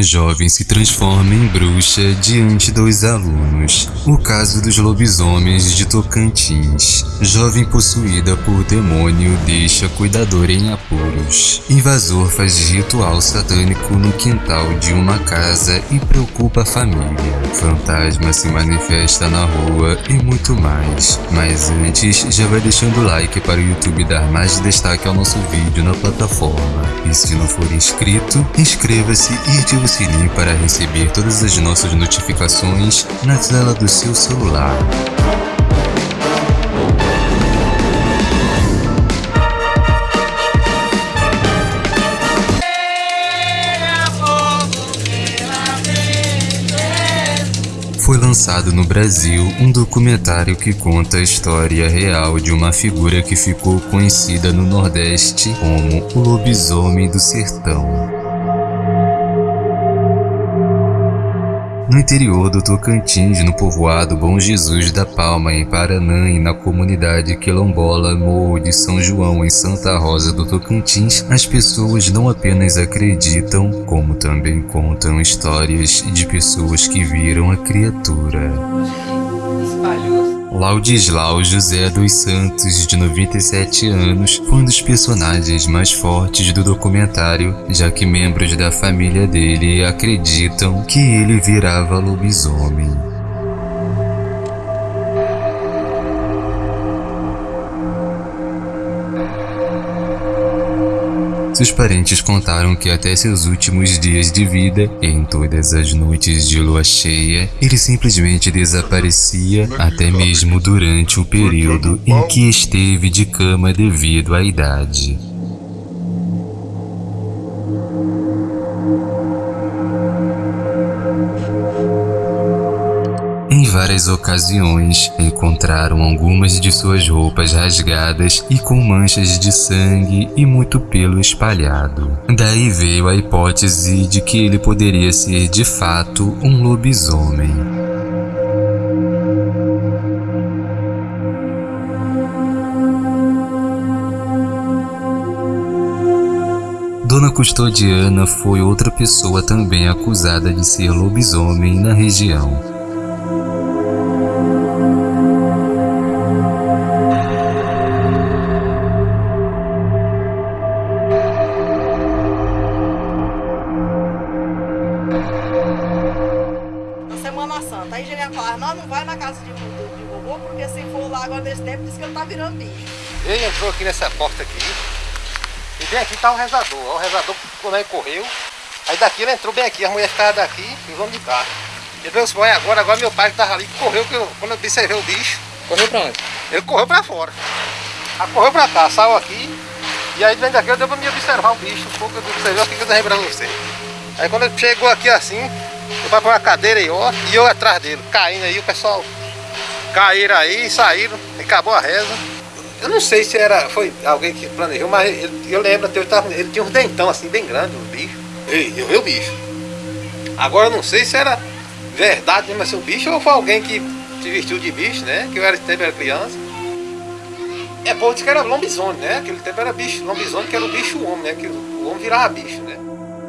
Jovem se transforma em bruxa diante dos alunos. O caso dos lobisomens de Tocantins. Jovem possuída por demônio deixa cuidador em apuros. Invasor faz ritual satânico no quintal de uma casa e preocupa a família. Fantasma se manifesta na rua e muito mais. Mas antes, já vai deixando o like para o YouTube dar mais destaque ao nosso vídeo na plataforma. E se não for inscrito, inscreva-se e ative o sininho para receber todas as nossas notificações na tela do seu celular. Foi lançado no Brasil um documentário que conta a história real de uma figura que ficou conhecida no Nordeste como o Lobisomem do Sertão. No interior do Tocantins, no povoado Bom Jesus da Palma, em Paranã e na comunidade quilombola Morro de São João, em Santa Rosa do Tocantins, as pessoas não apenas acreditam, como também contam histórias de pessoas que viram a criatura. Laudislau José dos Santos, de 97 anos, foi um dos personagens mais fortes do documentário, já que membros da família dele acreditam que ele virava lobisomem. Seus parentes contaram que até seus últimos dias de vida, em todas as noites de lua cheia, ele simplesmente desaparecia, até mesmo durante o período em que esteve de cama devido à idade. Várias ocasiões encontraram algumas de suas roupas rasgadas e com manchas de sangue e muito pelo espalhado. Daí veio a hipótese de que ele poderia ser de fato um lobisomem. Dona Custodiana foi outra pessoa também acusada de ser lobisomem na região. Vovô, porque se for lá agora nesse tempo, diz que ele tá virando bicho. Ele entrou aqui nessa porta aqui, e bem aqui tá o rezador. O rezador, quando ele correu, aí daqui ele entrou bem aqui, a mulher ficava daqui e os homens de cá. Ele veio os agora, agora meu pai que tava ali, correu, que eu, quando eu observei o bicho. Correu pra onde? Ele correu pra fora. Aí correu pra cá, saiu aqui, e aí vem daqui eu deu pra me observar o bicho, um pouco eu observei aqui que eu tô lembrando você. Aí quando ele chegou aqui assim, eu fui pra uma cadeira aí, ó, e eu atrás dele, caindo aí, o pessoal caíram aí, saíram, e acabou a reza. Eu não sei se era, foi alguém que planejou, mas ele, eu lembro até, tava, ele tinha um dentão assim, bem grande, um bicho. Ei, eu vi o bicho. Agora eu não sei se era verdade mesmo assim, o bicho ou foi alguém que se vestiu de bicho, né? Que eu era, tempo era criança. É, pô, disse que era lobisomem, né? Aquele tempo era bicho, lobisomem que era o bicho homem, né? Que o homem virava bicho, né?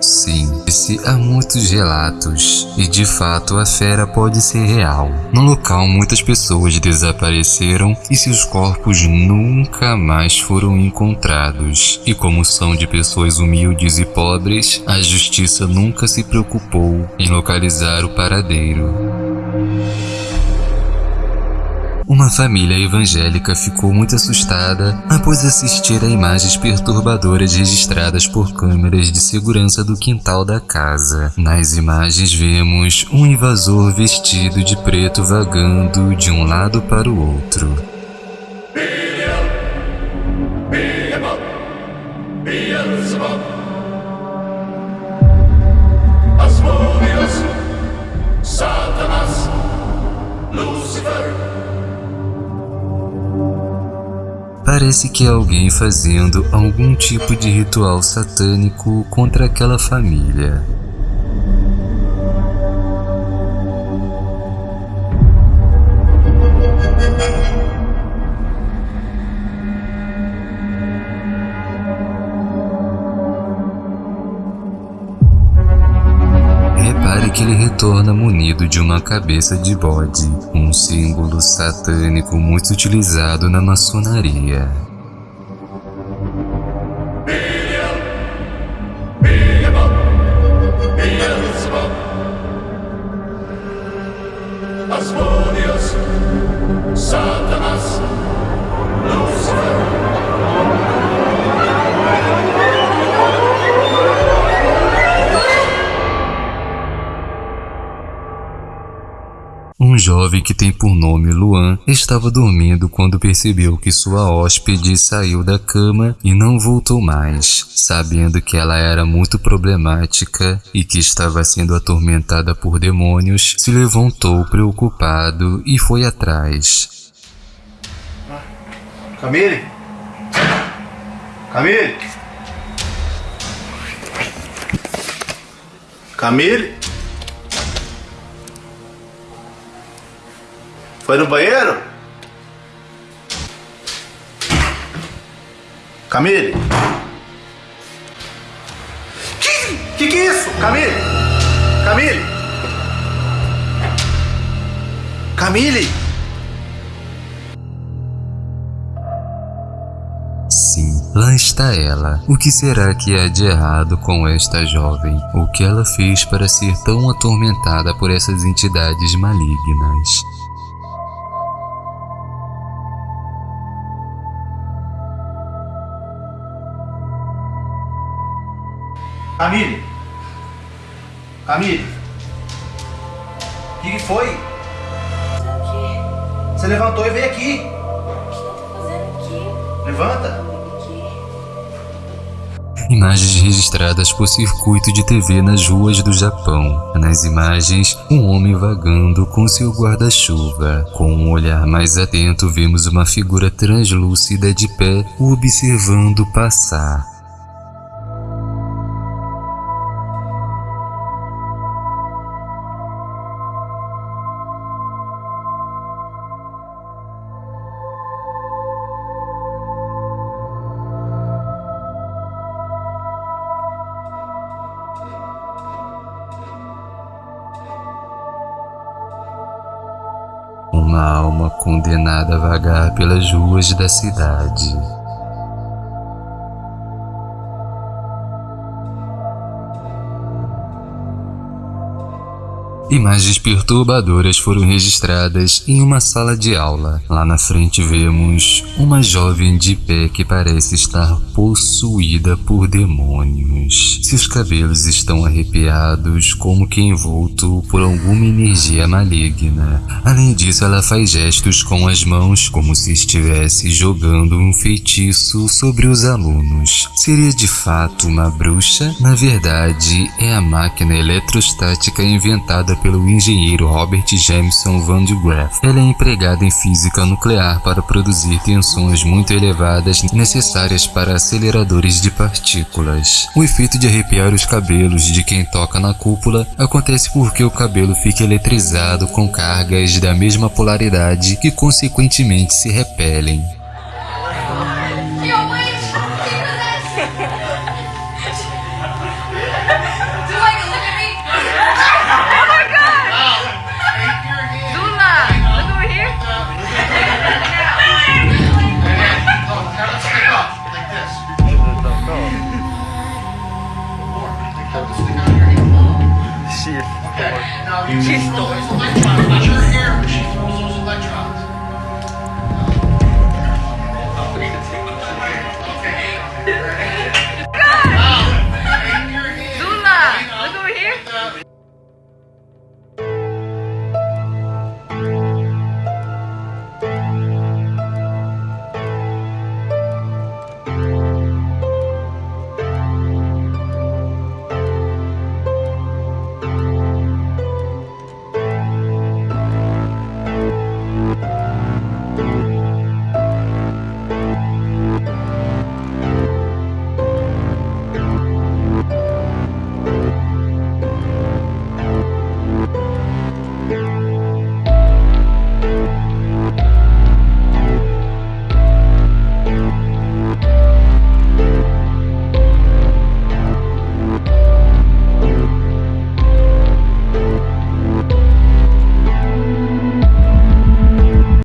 Sim, há muitos relatos, e de fato a fera pode ser real. No local, muitas pessoas desapareceram e seus corpos nunca mais foram encontrados. E como são de pessoas humildes e pobres, a justiça nunca se preocupou em localizar o paradeiro. Uma família evangélica ficou muito assustada após assistir a imagens perturbadoras registradas por câmeras de segurança do quintal da casa. Nas imagens vemos um invasor vestido de preto vagando de um lado para o outro. Parece que é alguém fazendo algum tipo de ritual satânico contra aquela família. Que ele retorna munido de uma cabeça de bode, um símbolo satânico muito utilizado na maçonaria. Jovem que tem por nome Luan estava dormindo quando percebeu que sua hóspede saiu da cama e não voltou mais. Sabendo que ela era muito problemática e que estava sendo atormentada por demônios, se levantou preocupado e foi atrás. Camille? Camille? Camille? Foi no banheiro? Camille? Que, que que é isso? Camille? Camille? Camille? Sim, lá está ela. O que será que há de errado com esta jovem? O que ela fez para ser tão atormentada por essas entidades malignas? Camille? Camille? O que, que foi? Fazendo o quê? Você levantou e veio aqui. O que eu tô fazendo aqui? Levanta. Aqui? Imagens registradas por circuito de TV nas ruas do Japão. Nas imagens, um homem vagando com seu guarda-chuva. Com um olhar mais atento, vemos uma figura translúcida de pé o observando passar. Uma alma condenada a vagar pelas ruas da cidade. Imagens perturbadoras foram registradas em uma sala de aula. Lá na frente vemos uma jovem de pé que parece estar possuída por demônios. Seus cabelos estão arrepiados como que envolto por alguma energia maligna. Além disso, ela faz gestos com as mãos como se estivesse jogando um feitiço sobre os alunos. Seria de fato uma bruxa? Na verdade, é a máquina eletrostática inventada pelo engenheiro Robert Jameson Van de Graaff. Ela é empregada em física nuclear para produzir tensões muito elevadas necessárias para aceleradores de partículas. O efeito de arrepiar os cabelos de quem toca na cúpula acontece porque o cabelo fica eletrizado com cargas da mesma polaridade que consequentemente se repelem. Chisto.